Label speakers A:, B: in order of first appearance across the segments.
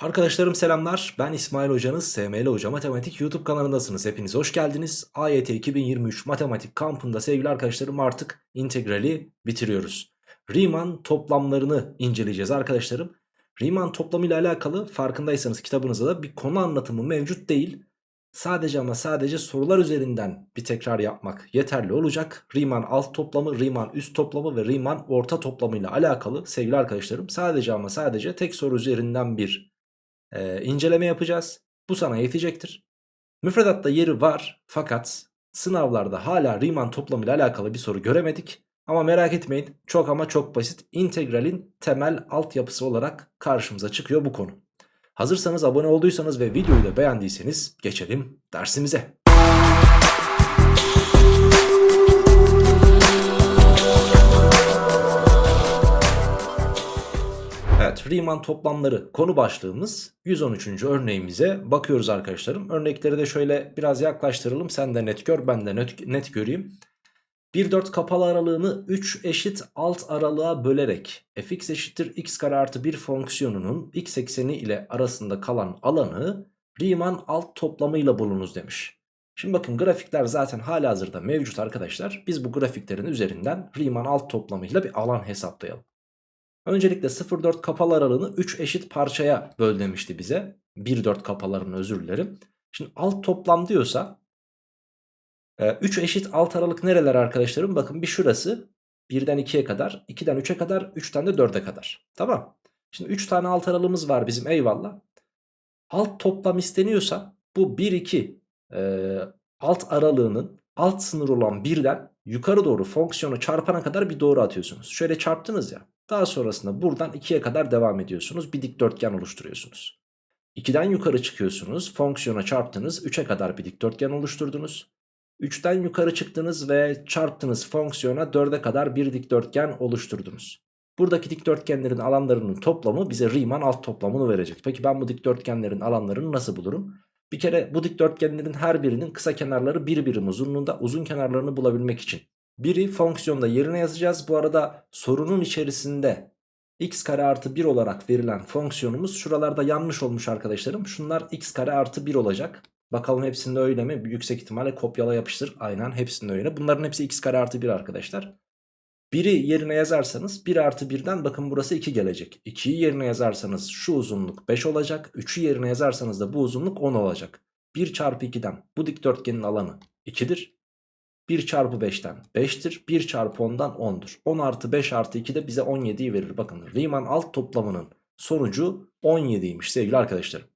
A: Arkadaşlarım selamlar. Ben İsmail Hocanız. SML Hoca Matematik YouTube kanalındasınız. Hepiniz hoş geldiniz. AYT 2023 Matematik kampında sevgili arkadaşlarım artık integrali bitiriyoruz. Riemann toplamlarını inceleyeceğiz arkadaşlarım. Riemann toplamı ile alakalı farkındaysanız kitabınızda da bir konu anlatımı mevcut değil. Sadece ama sadece sorular üzerinden bir tekrar yapmak yeterli olacak. Riemann alt toplamı, Riemann üst toplamı ve Riemann orta toplamı ile alakalı sevgili arkadaşlarım sadece ama sadece tek soru üzerinden bir e, inceleme yapacağız. Bu sana yetecektir. Müfredatta yeri var fakat sınavlarda hala Riemann toplamı ile alakalı bir soru göremedik. Ama merak etmeyin çok ama çok basit integralin temel altyapısı olarak karşımıza çıkıyor bu konu. Hazırsanız abone olduysanız ve videoyu da beğendiyseniz geçelim dersimize. Riemann toplamları konu başlığımız 113. örneğimize bakıyoruz arkadaşlarım. Örnekleri de şöyle biraz yaklaştıralım sen de net gör ben de net, net göreyim. 1-4 kapalı aralığını 3 eşit alt aralığa bölerek fx eşittir x kare artı 1 fonksiyonunun x ekseni ile arasında kalan alanı Riemann alt toplamıyla bulunuz demiş. Şimdi bakın grafikler zaten hala hazırda mevcut arkadaşlar. Biz bu grafiklerin üzerinden Riemann alt toplamıyla bir alan hesaplayalım. Öncelikle 0-4 kapalı aralığını 3 eşit parçaya böl demişti bize. 1-4 kapalarını özür dilerim. Şimdi alt toplam diyorsa 3 eşit alt aralık nereler arkadaşlarım? Bakın bir şurası 1'den 2'ye kadar, 2'den 3'e kadar, 3'ten de 4'e kadar. Tamam. Şimdi 3 tane alt aralığımız var bizim eyvallah. Alt toplam isteniyorsa bu 1-2 e, alt aralığının alt sınır olan 1'den yukarı doğru fonksiyonu çarpana kadar bir doğru atıyorsunuz. Şöyle çarptınız ya. Daha sonrasında buradan 2'ye kadar devam ediyorsunuz. Bir dikdörtgen oluşturuyorsunuz. 2'den yukarı çıkıyorsunuz. Fonksiyona çarptınız. 3'e kadar bir dikdörtgen oluşturdunuz. 3'ten yukarı çıktınız ve çarptınız fonksiyona 4'e kadar bir dikdörtgen oluşturdunuz. Buradaki dikdörtgenlerin alanlarının toplamı bize Riemann alt toplamını verecek. Peki ben bu dikdörtgenlerin alanlarını nasıl bulurum? Bir kere bu dikdörtgenlerin her birinin kısa kenarları bir birim uzunluğunda uzun kenarlarını bulabilmek için. Biri fonksiyonda yerine yazacağız. Bu arada sorunun içerisinde x kare artı 1 olarak verilen fonksiyonumuz şuralarda yanlış olmuş arkadaşlarım. Şunlar x kare artı 1 olacak. Bakalım hepsinde öyle mi? Yüksek ihtimalle kopyala yapıştır. Aynen hepsinde öyle. Bunların hepsi x kare artı 1 arkadaşlar. 1'i yerine yazarsanız 1 artı 1'den bakın burası 2 gelecek. 2'yi yerine yazarsanız şu uzunluk 5 olacak. 3'ü yerine yazarsanız da bu uzunluk 10 olacak. 1 çarpı 2'den bu dikdörtgenin alanı 2'dir. 1 çarpı 5'ten 5'tir. 1 çarpı 10'dan 10'dur. 10 artı 5 artı 2 de bize 17'yi verir. Bakın Riemann alt toplamının sonucu 17'ymiş sevgili arkadaşlarım.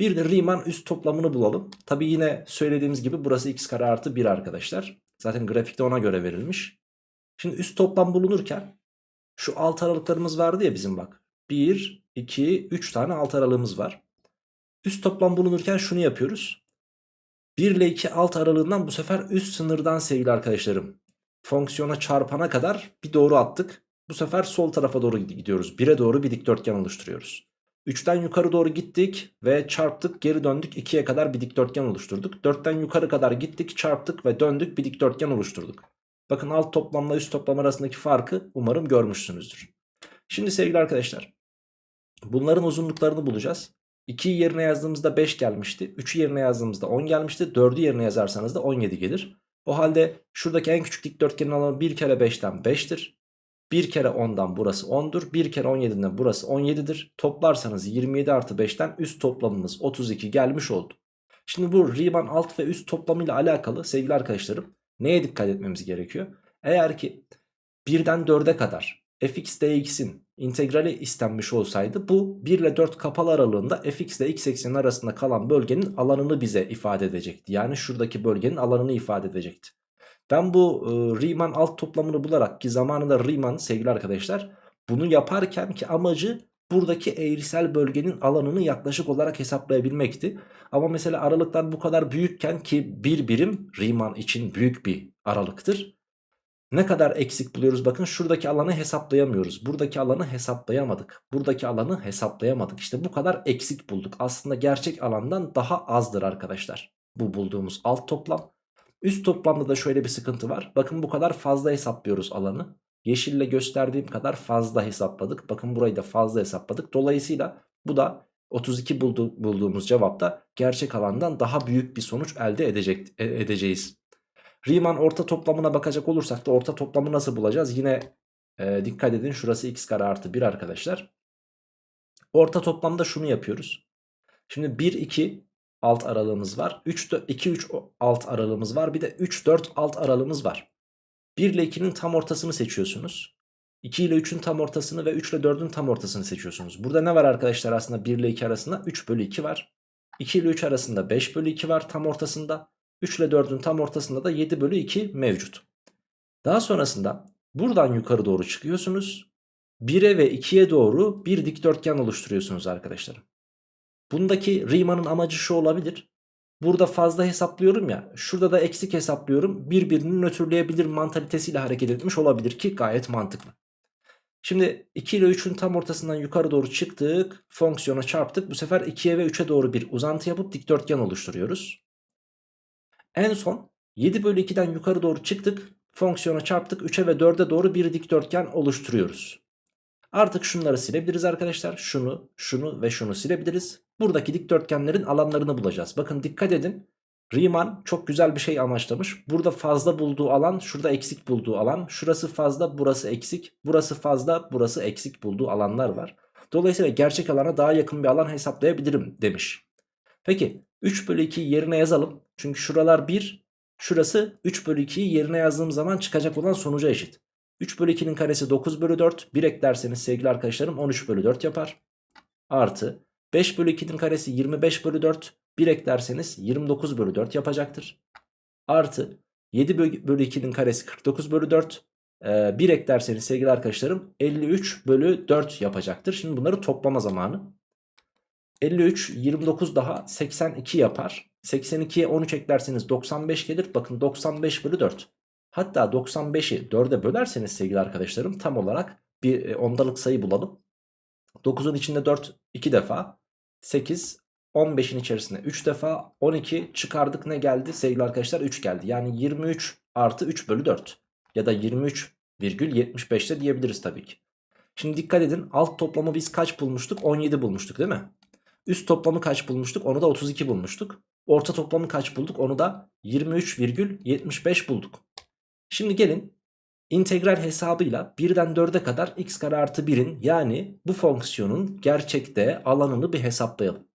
A: Bir de Riemann üst toplamını bulalım. Tabi yine söylediğimiz gibi burası x kare artı 1 arkadaşlar. Zaten grafikte ona göre verilmiş. Şimdi üst toplam bulunurken şu alt aralıklarımız vardı ya bizim bak. 1, 2, 3 tane alt aralığımız var. Üst toplam bulunurken şunu yapıyoruz. 1 ile 2 alt aralığından bu sefer üst sınırdan sevgili arkadaşlarım. Fonksiyona çarpana kadar bir doğru attık. Bu sefer sol tarafa doğru gidiyoruz. 1'e doğru bir dikdörtgen oluşturuyoruz. 3'ten yukarı doğru gittik ve çarptık geri döndük 2'ye kadar bir dikdörtgen oluşturduk. 4'ten yukarı kadar gittik çarptık ve döndük bir dikdörtgen oluşturduk. Bakın alt toplamla üst toplam arasındaki farkı umarım görmüşsünüzdür. Şimdi sevgili arkadaşlar bunların uzunluklarını bulacağız. 2'yi yerine yazdığımızda 5 gelmişti. 3'ü yerine yazdığımızda 10 gelmişti. 4'ü yerine yazarsanız da 17 gelir. O halde şuradaki en küçük dikdörtgenin alanı 1 kere 5'ten 5'tir. 1 kere 10'dan burası 10'dur. 1 kere 17'den burası 17'dir. Toplarsanız 27 artı 5'ten üst toplamımız 32 gelmiş oldu. Şimdi bu Riemann alt ve üst toplamıyla alakalı sevgili arkadaşlarım neye dikkat etmemiz gerekiyor? Eğer ki 1'den 4'e kadar fx dx'in integrali istenmiş olsaydı bu 1 ile 4 kapalı aralığında fx ile x ekseni arasında kalan bölgenin alanını bize ifade edecekti. Yani şuradaki bölgenin alanını ifade edecekti. Ben bu e, Riemann alt toplamını bularak ki zamanında Riemann sevgili arkadaşlar bunu yaparken ki amacı buradaki eğrisel bölgenin alanını yaklaşık olarak hesaplayabilmekti. Ama mesela aralıklar bu kadar büyükken ki bir birim Riemann için büyük bir aralıktır. Ne kadar eksik buluyoruz bakın şuradaki alanı hesaplayamıyoruz. Buradaki alanı hesaplayamadık. Buradaki alanı hesaplayamadık. İşte bu kadar eksik bulduk. Aslında gerçek alandan daha azdır arkadaşlar. Bu bulduğumuz alt toplam. Üst toplamda da şöyle bir sıkıntı var. Bakın bu kadar fazla hesaplıyoruz alanı. Yeşille gösterdiğim kadar fazla hesapladık. Bakın burayı da fazla hesapladık. Dolayısıyla bu da 32 buldu, bulduğumuz cevapta gerçek alandan daha büyük bir sonuç elde edecek, e, edeceğiz. Riemann orta toplamına bakacak olursak da orta toplamı nasıl bulacağız? Yine e, dikkat edin şurası x kare artı 1 arkadaşlar. Orta toplamda şunu yapıyoruz. Şimdi 1 2 alt aralığımız var. 3 2 3 alt aralığımız var. Bir de 3 4 alt aralığımız var. 1 ile 2'nin tam ortasını seçiyorsunuz. 2 ile 3'ün tam ortasını ve 3 ile 4'ün tam ortasını seçiyorsunuz. Burada ne var arkadaşlar aslında 1 ile 2 arasında? 3 bölü 2 var. 2 ile 3 arasında 5 bölü 2 var tam ortasında. 3 ile 4'ün tam ortasında da 7 bölü 2 mevcut. Daha sonrasında buradan yukarı doğru çıkıyorsunuz. 1'e ve 2'ye doğru bir dikdörtgen oluşturuyorsunuz arkadaşlar. Bundaki Riemann'ın amacı şu olabilir. Burada fazla hesaplıyorum ya şurada da eksik hesaplıyorum birbirini nötrleyebilir mantalitesiyle hareket etmiş olabilir ki gayet mantıklı. Şimdi 2 ile 3'ün tam ortasından yukarı doğru çıktık fonksiyona çarptık bu sefer 2'ye ve 3'e doğru bir uzantı yapıp dikdörtgen oluşturuyoruz. En son 7 bölü 2'den yukarı doğru çıktık fonksiyona çarptık 3'e ve 4'e doğru bir dikdörtgen oluşturuyoruz. Artık şunları silebiliriz arkadaşlar. Şunu, şunu ve şunu silebiliriz. Buradaki dikdörtgenlerin alanlarını bulacağız. Bakın dikkat edin. Riemann çok güzel bir şey amaçlamış. Burada fazla bulduğu alan, şurada eksik bulduğu alan. Şurası fazla, burası eksik. Burası fazla, burası eksik bulduğu alanlar var. Dolayısıyla gerçek alana daha yakın bir alan hesaplayabilirim demiş. Peki 3 bölü 2'yi yerine yazalım. Çünkü şuralar 1, şurası 3 bölü 2'yi yerine yazdığım zaman çıkacak olan sonuca eşit. 3 bölü 2'nin karesi 9 bölü 4. 1 eklerseniz sevgili arkadaşlarım 13 bölü 4 yapar. Artı 5 bölü 2'nin karesi 25 bölü 4. 1 eklerseniz 29 bölü 4 yapacaktır. Artı 7 bölü 2'nin karesi 49 bölü 4. Ee, 1 eklerseniz sevgili arkadaşlarım 53 bölü 4 yapacaktır. Şimdi bunları toplama zamanı. 53, 29 daha 82 yapar. 82'ye 13 eklerseniz 95 gelir. Bakın 95 bölü 4. Hatta 95'i 4'e bölerseniz sevgili arkadaşlarım tam olarak bir e, ondalık sayı bulalım. 9'un içinde 4 2 defa. 8 15'in içerisinde 3 defa 12 çıkardık ne geldi sevgili arkadaşlar 3 geldi. Yani 23 artı 3 bölü 4 ya da 23 virgül 75 de diyebiliriz tabii ki. Şimdi dikkat edin alt toplamı biz kaç bulmuştuk 17 bulmuştuk değil mi? Üst toplamı kaç bulmuştuk onu da 32 bulmuştuk. Orta toplamı kaç bulduk onu da 23,75 bulduk. Şimdi gelin integral hesabıyla 1'den 4'e kadar x kare artı 1'in yani bu fonksiyonun gerçekte alanını bir hesaplayalım.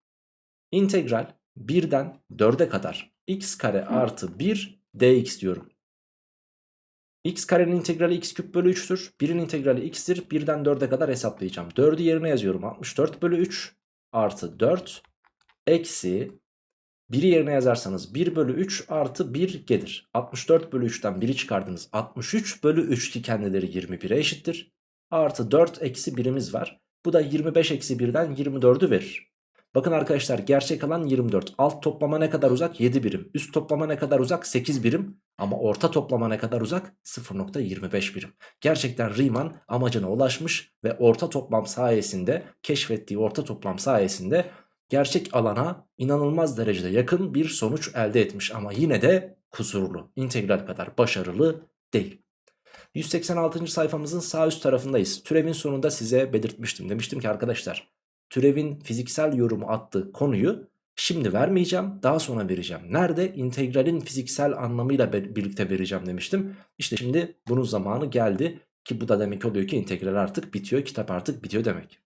A: İntegral 1'den 4'e kadar x kare artı 1 dx diyorum. x karenin integrali x küp bölü 3'tür. 1'in integrali x'tir. 1'den 4'e kadar hesaplayacağım. 4'ü yerine yazıyorum. 64 bölü 3 artı 4 eksi 1'i yerine yazarsanız 1 bölü 3 artı 1 gelir. 64 bölü 3'ten 1'i çıkardınız. 63 bölü 3 ki kendileri 21'e eşittir. Artı 4 eksi 1'imiz var. Bu da 25 eksi 1'den 24'ü verir. Bakın arkadaşlar gerçek alan 24. Alt toplama ne kadar uzak? 7 birim. Üst toplama ne kadar uzak? 8 birim. Ama orta toplama ne kadar uzak? 0.25 birim. Gerçekten Riemann amacına ulaşmış ve orta toplam sayesinde keşfettiği orta toplam sayesinde gerçek alana inanılmaz derecede yakın bir sonuç elde etmiş ama yine de kusurlu. İntegral kadar başarılı değil. 186. sayfamızın sağ üst tarafındayız. Türevin sonunda size belirtmiştim. Demiştim ki arkadaşlar türevin fiziksel yorumu attığı konuyu şimdi vermeyeceğim daha sonra vereceğim. Nerede? İntegralin fiziksel anlamıyla birlikte vereceğim demiştim. İşte şimdi bunun zamanı geldi ki bu da demek oluyor ki integral artık bitiyor kitap artık bitiyor demek.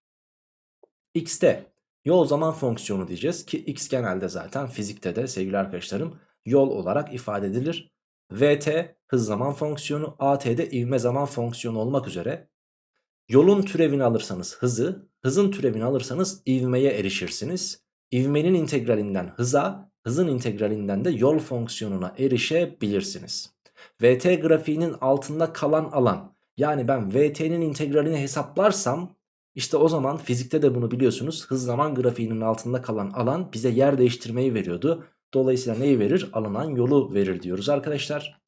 A: X'te Yol zaman fonksiyonu diyeceğiz ki x genelde zaten fizikte de sevgili arkadaşlarım yol olarak ifade edilir. Vt hız zaman fonksiyonu, at ivme zaman fonksiyonu olmak üzere yolun türevini alırsanız hızı, hızın türevini alırsanız ivmeye erişirsiniz. İvmenin integralinden hıza, hızın integralinden de yol fonksiyonuna erişebilirsiniz. Vt grafiğinin altında kalan alan yani ben Vt'nin integralini hesaplarsam işte o zaman fizikte de bunu biliyorsunuz hız zaman grafiğinin altında kalan alan bize yer değiştirmeyi veriyordu. Dolayısıyla neyi verir? Alınan yolu verir diyoruz arkadaşlar.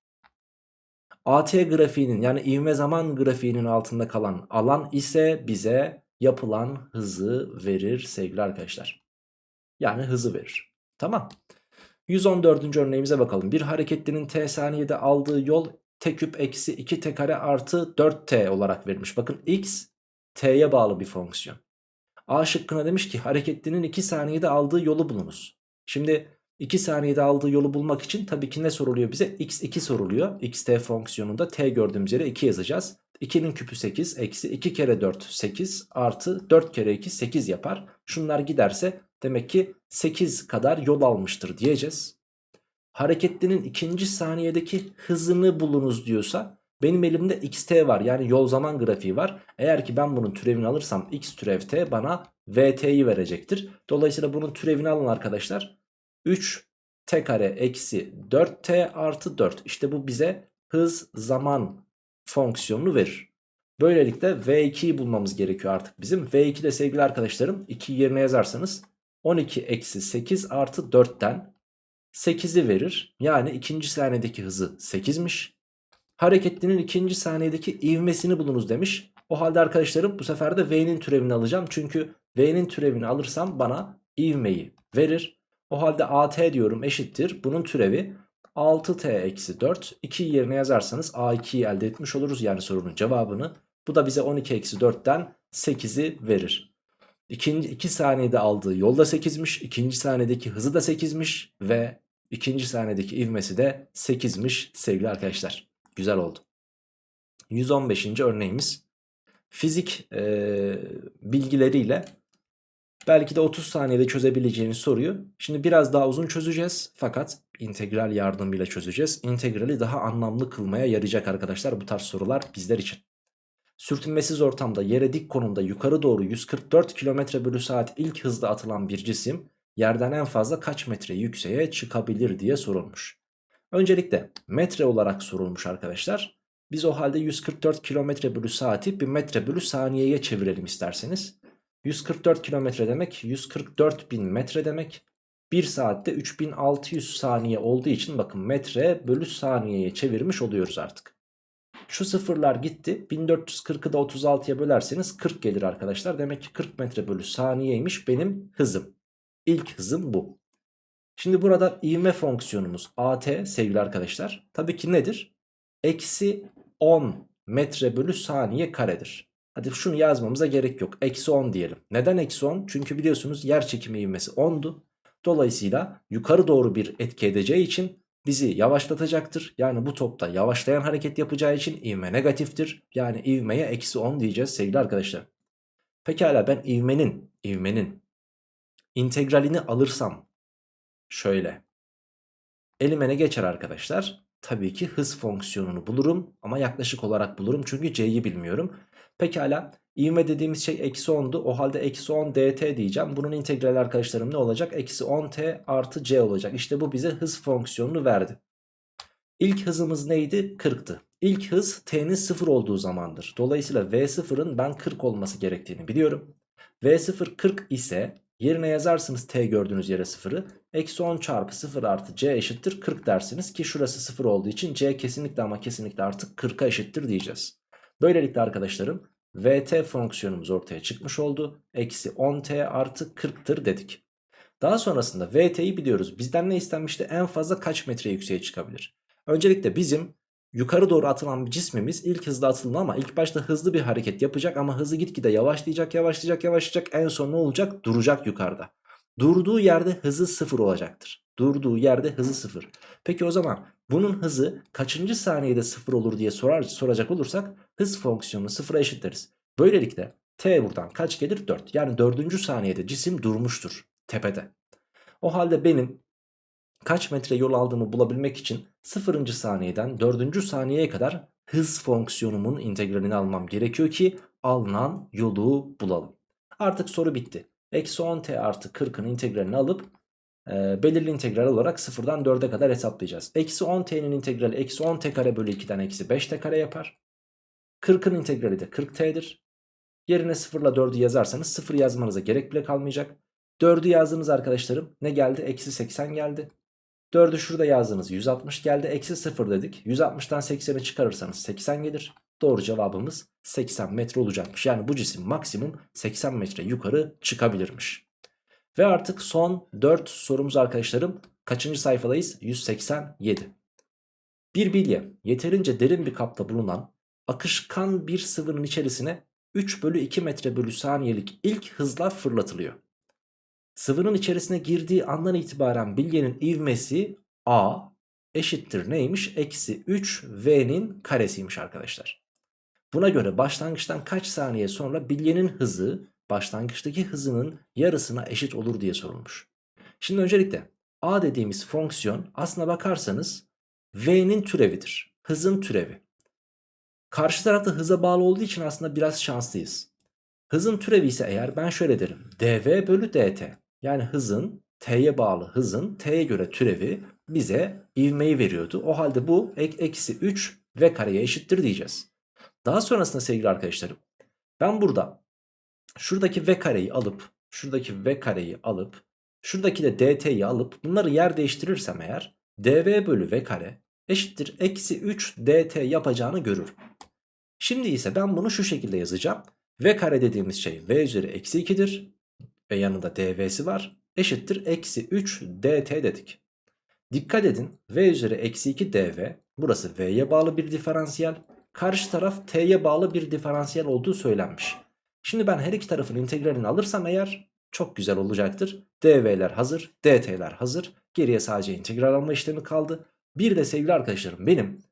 A: AT grafiğinin yani ivme zaman grafiğinin altında kalan alan ise bize yapılan hızı verir sevgili arkadaşlar. Yani hızı verir. Tamam. 114. örneğimize bakalım. Bir hareketlinin t saniyede aldığı yol t küp eksi 2 t kare artı 4t olarak verilmiş. Bakın x t'ye bağlı bir fonksiyon. A şıkkına demiş ki hareketlinin 2 saniyede aldığı yolu bulunuz. Şimdi 2 saniyede aldığı yolu bulmak için tabii ki ne soruluyor bize? x2 soruluyor. xt fonksiyonunda t gördüğümüz yere 2 yazacağız. 2'nin küpü 8 eksi 2 kere 4 8 artı 4 kere 2 8 yapar. Şunlar giderse demek ki 8 kadar yol almıştır diyeceğiz. Hareketlinin ikinci saniyedeki hızını bulunuz diyorsa benim elimde xt var yani yol zaman grafiği var. Eğer ki ben bunun türevini alırsam x türev t bana vt'yi verecektir. Dolayısıyla bunun türevini alın arkadaşlar. 3 t kare eksi 4t artı 4. İşte bu bize hız zaman fonksiyonunu verir. Böylelikle v2'yi bulmamız gerekiyor artık bizim. v2 de sevgili arkadaşlarım 2 yerine yazarsanız 12 eksi 8 artı 4'ten 8'i verir. Yani ikinci saniyedeki hızı 8'miş. Hareketlinin ikinci saniyedeki ivmesini bulunuz demiş. O halde arkadaşlarım bu sefer de V'nin türevini alacağım. Çünkü V'nin türevini alırsam bana ivmeyi verir. O halde AT diyorum eşittir. Bunun türevi 6T eksi 4. 2 yerine yazarsanız A2'yi elde etmiş oluruz. Yani sorunun cevabını. Bu da bize 12 eksi 4'ten 8'i verir. İkinci 2 saniyede aldığı yol da 8'miş. ikinci saniyedeki hızı da 8'miş. Ve ikinci saniyedeki ivmesi de 8'miş sevgili arkadaşlar. Güzel oldu. 115. örneğimiz fizik e, bilgileriyle belki de 30 saniyede çözebileceğiniz soruyu şimdi biraz daha uzun çözeceğiz fakat integral yardımıyla çözeceğiz. İntegrali daha anlamlı kılmaya yarayacak arkadaşlar bu tarz sorular bizler için. Sürtünmesiz ortamda yere dik konumda yukarı doğru 144 km bölü saat ilk hızda atılan bir cisim yerden en fazla kaç metre yükseğe çıkabilir diye sorulmuş. Öncelikle metre olarak sorulmuş arkadaşlar. Biz o halde 144 km bölü saati bir metre bölü saniyeye çevirelim isterseniz. 144 kilometre demek 144 bin metre demek. 1 saatte 3600 saniye olduğu için bakın metre bölü saniyeye çevirmiş oluyoruz artık. Şu sıfırlar gitti. 1440'ı da 36'ya bölerseniz 40 gelir arkadaşlar. Demek ki 40 metre bölü saniyeymiş benim hızım. İlk hızım bu. Şimdi burada ivme fonksiyonumuz at sevgili arkadaşlar. Tabii ki nedir? Eksi 10 metre bölü saniye karedir. Hadi şunu yazmamıza gerek yok. Eksi 10 diyelim. Neden eksi 10? Çünkü biliyorsunuz yer çekimi ivmesi 10'du. Dolayısıyla yukarı doğru bir etki edeceği için bizi yavaşlatacaktır. Yani bu topta yavaşlayan hareket yapacağı için ivme negatiftir. Yani ivmeye eksi 10 diyeceğiz sevgili arkadaşlar. Pekala ben ivmenin, ivmenin integralini alırsam şöyle. Elime ne geçer arkadaşlar? Tabii ki hız fonksiyonunu bulurum ama yaklaşık olarak bulurum çünkü c'yi bilmiyorum. Pekala ivme dediğimiz şey eksi 10'du o halde eksi 10 dt diyeceğim. Bunun integrali arkadaşlarım ne olacak? Eksi 10 t artı c olacak. İşte bu bize hız fonksiyonunu verdi. İlk hızımız neydi? 40'tı. İlk hız t'nin 0 olduğu zamandır. Dolayısıyla v0'ın ben 40 olması gerektiğini biliyorum. v0 40 ise Yerine yazarsınız t gördüğünüz yere 0'ı. Eksi 10 çarpı 0 artı c eşittir 40 dersiniz ki şurası 0 olduğu için c kesinlikle ama kesinlikle artık 40'a eşittir diyeceğiz. Böylelikle arkadaşlarım vt fonksiyonumuz ortaya çıkmış oldu. Eksi 10t artı 40'tır dedik. Daha sonrasında vt'yi biliyoruz. Bizden ne istenmişti? En fazla kaç metre yükseğe çıkabilir? Öncelikle bizim yukarı doğru atılan bir cismimiz ilk hızda atılma ama ilk başta hızlı bir hareket yapacak ama hızı gitgide yavaşlayacak yavaşlayacak yavaşlayacak en son ne olacak duracak yukarıda. Durduğu yerde hızı sıfır olacaktır. Durduğu yerde hızı sıfır. Peki o zaman bunun hızı kaçıncı saniyede sıfır olur diye sorar, soracak olursak hız fonksiyonunu sıfıra eşitleriz. Böylelikle t buradan kaç gelir? 4. Yani dördüncü saniyede cisim durmuştur tepede. O halde benim kaç metre yol aldığımı bulabilmek için 0. saniyeden 4. saniyeye kadar hız fonksiyonumun integralini almam gerekiyor ki alınan yolu bulalım. Artık soru bitti. Eksi 10t artı 40'ın integralini alıp e, belirli integral olarak 0'dan 4'e kadar hesaplayacağız. Eksi 10t'nin integrali eksi 10t kare bölü 2'den eksi 5t kare yapar. 40'ın integrali de 40t'dir. Yerine 0 ile 4'ü yazarsanız 0 yazmanıza gerek bile kalmayacak. 4'ü yazdığımız arkadaşlarım ne geldi? Eksi 80 geldi. 4'ü şurada yazdığınız 160 geldi. Eksi 0 dedik. 160'tan 80'i çıkarırsanız 80 gelir. Doğru cevabımız 80 metre olacakmış. Yani bu cisim maksimum 80 metre yukarı çıkabilirmiş. Ve artık son 4 sorumuz arkadaşlarım. Kaçıncı sayfadayız? 187. Bir bilye yeterince derin bir kapta bulunan akışkan bir sıvının içerisine 3 bölü 2 metre bölü saniyelik ilk hızla fırlatılıyor. Sıvının içerisine girdiği andan itibaren bilyenin ivmesi a eşittir neymiş? Eksi 3 v'nin karesiymiş arkadaşlar. Buna göre başlangıçtan kaç saniye sonra bilyenin hızı başlangıçtaki hızının yarısına eşit olur diye sorulmuş. Şimdi öncelikle a dediğimiz fonksiyon aslına bakarsanız v'nin türevidir. Hızın türevi. Karşı tarafta hıza bağlı olduğu için aslında biraz şanslıyız. Hızın türevi ise eğer ben şöyle derim. dv bölü dt. Yani hızın t'ye bağlı hızın t'ye göre türevi bize ivmeyi veriyordu. O halde bu ek, eksi 3 v kareye eşittir diyeceğiz. Daha sonrasında sevgili arkadaşlarım ben burada şuradaki v kareyi alıp şuradaki v kareyi alıp şuradaki de dt'yi alıp bunları yer değiştirirsem eğer dv bölü v kare eşittir eksi 3 dt yapacağını görürüm. Şimdi ise ben bunu şu şekilde yazacağım. v kare dediğimiz şey v üzeri eksi 2'dir ve yanında dv'si var eşittir eksi 3 dt dedik. Dikkat edin v üzeri eksi 2 dv burası v'ye bağlı bir diferansiyel karşı taraf t'ye bağlı bir diferansiyel olduğu söylenmiş. Şimdi ben her iki tarafın integralini alırsam eğer çok güzel olacaktır. dv'ler hazır dt'ler hazır geriye sadece integral alma işlemi kaldı. Bir de sevgili arkadaşlarım benim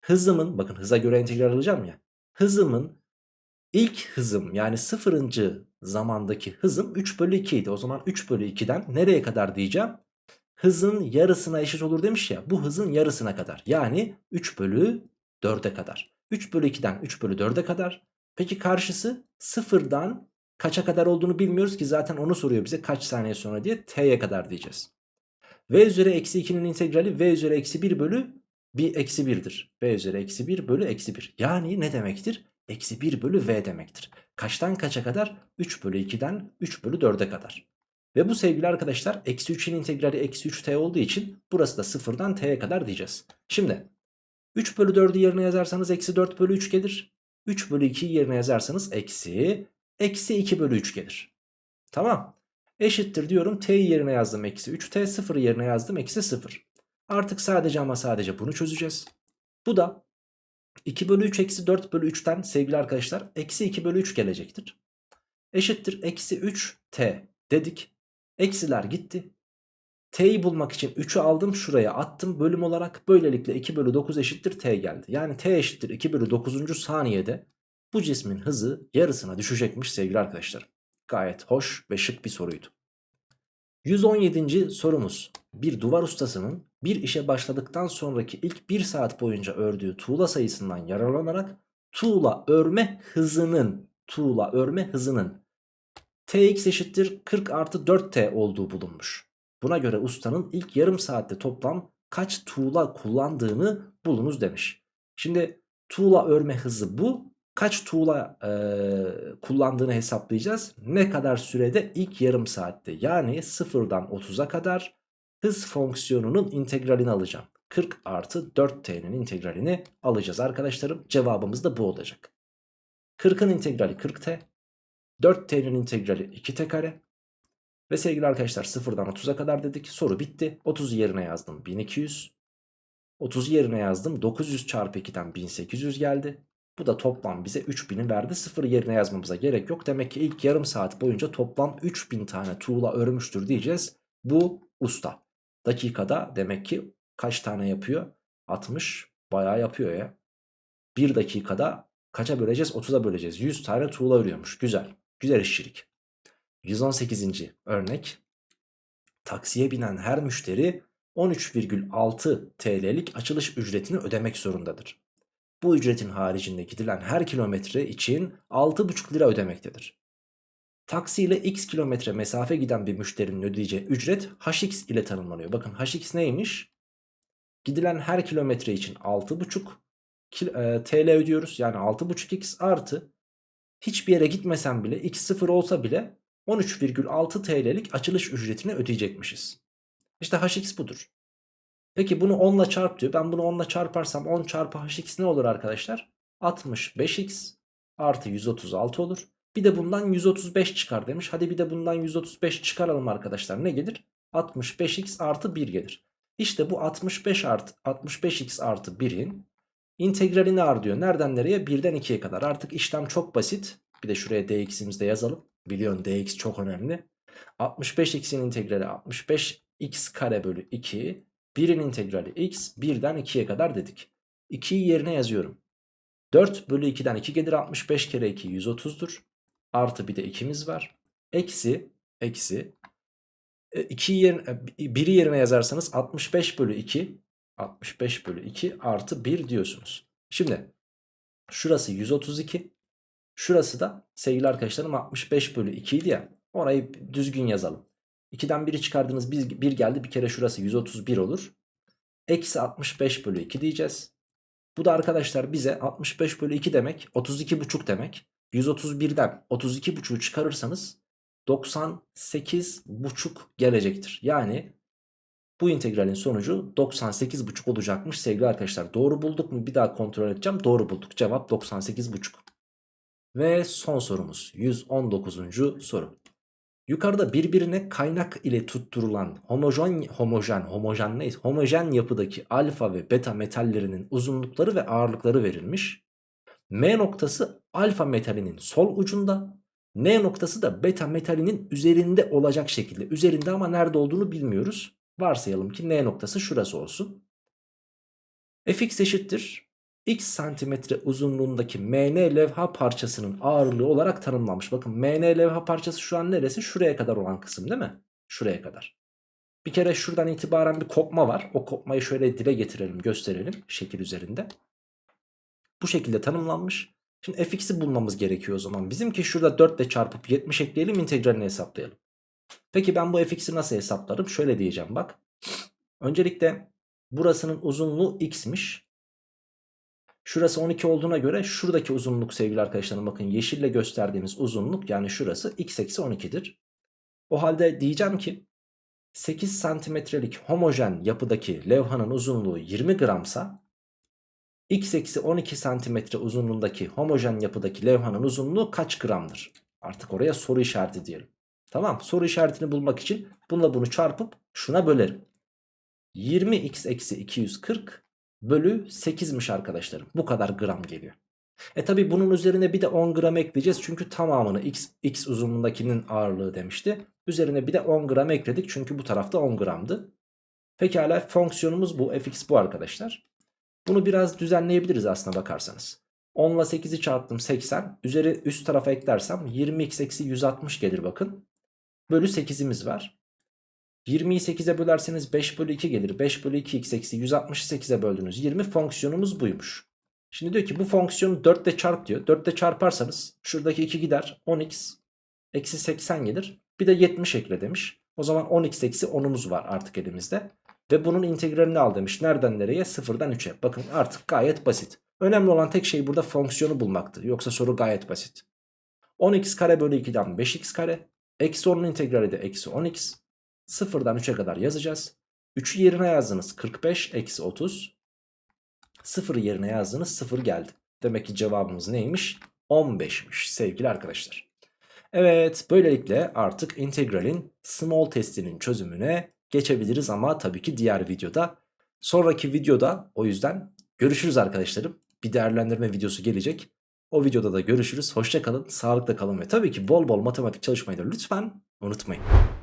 A: hızımın bakın hıza göre integral alacağım ya hızımın ilk hızım yani sıfırıncı zamandaki hızım 3 bölü 2 idi. O zaman 3 bölü 2'den nereye kadar diyeceğim? Hızın yarısına eşit olur demiş ya bu hızın yarısına kadar yani 3 bölü 4'e kadar. 3 bölü 2'den 3 bölü 4'e kadar. Peki karşısı sıfırdan kaça kadar olduğunu bilmiyoruz ki zaten onu soruyor bize kaç saniye sonra diye t'ye kadar diyeceğiz. v üzeri eksi 2'nin integrali v üzeri eksi 1 bölü bir eksi 1'dir. v üzeri eksi 1 bölü eksi 1. Yani ne demektir? Eksi 1 bölü v demektir. Kaçtan kaça kadar? 3 bölü 2'den 3 bölü 4'e kadar. Ve bu sevgili arkadaşlar eksi 3'in integrali eksi 3t olduğu için burası da sıfırdan t'ye kadar diyeceğiz. Şimdi 3 bölü 4'ü yerine yazarsanız eksi 4 bölü 3 gelir. 3 bölü 2'yi yerine yazarsanız eksi eksi 2 bölü 3 gelir. Tamam. Eşittir diyorum t'yi yerine yazdım eksi 3 t 0'ı yerine yazdım eksi 0. Artık sadece ama sadece bunu çözeceğiz. Bu da 2 bölü 3 eksi 4 bölü 3'ten sevgili arkadaşlar eksi 2 bölü 3 gelecektir. Eşittir eksi 3 t dedik. Eksiler gitti. T'yi bulmak için 3'ü aldım şuraya attım bölüm olarak. Böylelikle 2 bölü 9 eşittir T geldi. Yani T eşittir 2 bölü 9. saniyede bu cismin hızı yarısına düşecekmiş sevgili arkadaşlar. Gayet hoş ve şık bir soruydu. 117. sorumuz. Bir duvar ustasının bir işe başladıktan sonraki ilk 1 saat boyunca ördüğü tuğla sayısından yararlanarak tuğla örme hızının tuğla örme hızının Tx eşittir 40 artı 4t olduğu bulunmuş. Buna göre ustanın ilk yarım saatte toplam kaç tuğla kullandığını bulunuz demiş. Şimdi tuğla örme hızı bu. Kaç tuğla e, kullandığını hesaplayacağız. Ne kadar sürede? ilk yarım saatte. Yani sıfırdan 30'a kadar hız fonksiyonunun integralini alacağım. 40 artı 4t'nin integralini alacağız arkadaşlarım. Cevabımız da bu olacak. 40'ın integrali 40t. 4t'nin integrali 2t kare. Ve sevgili arkadaşlar sıfırdan 30'a kadar dedik. Soru bitti. 30 yerine yazdım 1200. 30 yerine yazdım 900 çarpı 2'den 1800 geldi. Bu da toplam bize 3000'i verdi. Sıfır yerine yazmamıza gerek yok. Demek ki ilk yarım saat boyunca toplam 3000 tane tuğla örmüştür diyeceğiz. Bu usta. Dakikada demek ki kaç tane yapıyor? 60 bayağı yapıyor ya. 1 dakikada kaça böleceğiz? 30'a böleceğiz. 100 tane tuğla örüyormuş. Güzel. Güzel işçilik. 118. örnek. Taksiye binen her müşteri 13,6 TL'lik açılış ücretini ödemek zorundadır. Bu ücretin haricinde gidilen her kilometre için 6,5 lira ödemektedir. Taksi ile x kilometre mesafe giden bir müşterinin ödeyeceği ücret hx ile tanımlanıyor. Bakın hx neymiş? Gidilen her kilometre için 6,5 TL ödüyoruz. Yani 6,5x artı hiçbir yere gitmesen bile x sıfır olsa bile 13,6 TL'lik açılış ücretini ödeyecekmişiz. İşte hx budur. Peki bunu 10 ile çarp diyor. Ben bunu 10 ile çarparsam 10 çarpı hx ne olur arkadaşlar? 65x artı 136 olur. Bir de bundan 135 çıkar demiş. Hadi bir de bundan 135 çıkaralım arkadaşlar. Ne gelir? 65x artı 1 gelir. İşte bu 65 artı 65x artı 1'in integralini ar diyor. Nereden nereye? 1'den 2'ye kadar. Artık işlem çok basit. Bir de şuraya dx'imizi de yazalım. Biliyorsun dx çok önemli. 65x'in integrali 65x kare bölü 2. 1'in integrali x 1'den 2'ye kadar dedik. 2'yi yerine yazıyorum. 4 bölü 2'den 2 gelir 65 kere 2 130'dur. Artı bir de 2'miz var. Eksi eksi 2'yi yerine, 1'i yerine yazarsanız 65 bölü 2 65 bölü 2 artı 1 diyorsunuz. Şimdi şurası 132 şurası da sevgili arkadaşlarım 65 bölü 2 idi ya orayı düzgün yazalım. 2'den 1'i çıkardınız 1 geldi bir kere şurası 131 olur. Eksi 65 bölü 2 diyeceğiz. Bu da arkadaşlar bize 65 bölü 2 demek 32 buçuk demek. 131'den 32 buçuğu çıkarırsanız 98 buçuk gelecektir. Yani bu integralin sonucu 98 buçuk olacakmış sevgili arkadaşlar. Doğru bulduk mu bir daha kontrol edeceğim. Doğru bulduk. Cevap 98 buçuk. Ve son sorumuz 119. soru. Yukarıda birbirine kaynak ile tutturulan homojen homojen homojen neyse homojen yapıdaki alfa ve beta metallerinin uzunlukları ve ağırlıkları verilmiş. M noktası alfa metalinin sol ucunda, N noktası da beta metalinin üzerinde olacak şekilde. Üzerinde ama nerede olduğunu bilmiyoruz. Varsayalım ki N noktası şurası olsun. Fx eşittir x santimetre uzunluğundaki MN levha parçasının ağırlığı olarak tanımlanmış. Bakın MN levha parçası şu an neresi? Şuraya kadar olan kısım değil mi? Şuraya kadar. Bir kere şuradan itibaren bir kopma var. O kopmayı şöyle dile getirelim gösterelim şekil üzerinde. Bu şekilde tanımlanmış. Şimdi fx'i bulmamız gerekiyor o zaman. Bizimki şurada 4 ile çarpıp 70 ekleyelim integralini hesaplayalım. Peki ben bu fx'i nasıl hesaplarım? Şöyle diyeceğim bak. Öncelikle burasının uzunluğu x'miş. Şurası 12 olduğuna göre şuradaki uzunluk sevgili arkadaşlarım bakın yeşille gösterdiğimiz uzunluk yani şurası x eksi 12'dir. O halde diyeceğim ki 8 santimetrelik homojen yapıdaki levhanın uzunluğu 20 gramsa x eksi 12 santimetre uzunluğundaki homojen yapıdaki levhanın uzunluğu kaç gramdır? Artık oraya soru işareti diyelim. Tamam soru işaretini bulmak için bununla bunu çarpıp şuna bölerim. 20x eksi 240 bölü 8'miş arkadaşlarım. Bu kadar gram geliyor. E tabi bunun üzerine bir de 10 gram ekleyeceğiz. Çünkü tamamını x, x uzunluğundakinin ağırlığı demişti. Üzerine bir de 10 gram ekledik. Çünkü bu tarafta 10 gramdı. Pekala fonksiyonumuz bu. fx bu arkadaşlar. Bunu biraz düzenleyebiliriz aslına bakarsanız. 10 ile 8'i çarptım 80. Üzeri üst tarafa eklersem 20x eksi 160 gelir bakın. Bölü 8'imiz var. 20'yi 8'e bölerseniz 5 bölü 2 gelir. 5 bölü 2 x eksi 160'ı 8'e böldünüz. 20 fonksiyonumuz buymuş. Şimdi diyor ki bu fonksiyonu 4 ile çarp diyor. 4 ile çarparsanız şuradaki 2 gider. 10x eksi 80 gelir. Bir de 70 ekle demiş. O zaman 10x eksi 10'umuz var artık elimizde. Ve bunun integralini al demiş. Nereden nereye? Sıfırdan 3'e. Bakın artık gayet basit. Önemli olan tek şey burada fonksiyonu bulmaktır. Yoksa soru gayet basit. 10x kare bölü 2'den 5x kare. Eksi 10'un integrali de eksi 10x. Sıfırdan 3'e kadar yazacağız. 3'ü yerine yazdınız 45 eksi 30. Sıfırı yerine yazdınız 0 geldi. Demek ki cevabımız neymiş? 15'miş sevgili arkadaşlar. Evet böylelikle artık integralin small testinin çözümüne geçebiliriz ama tabii ki diğer videoda. Sonraki videoda o yüzden görüşürüz arkadaşlarım. Bir değerlendirme videosu gelecek. O videoda da görüşürüz. Hoşça kalın, sağlıkla kalın ve tabii ki bol bol matematik çalışmayı da lütfen unutmayın.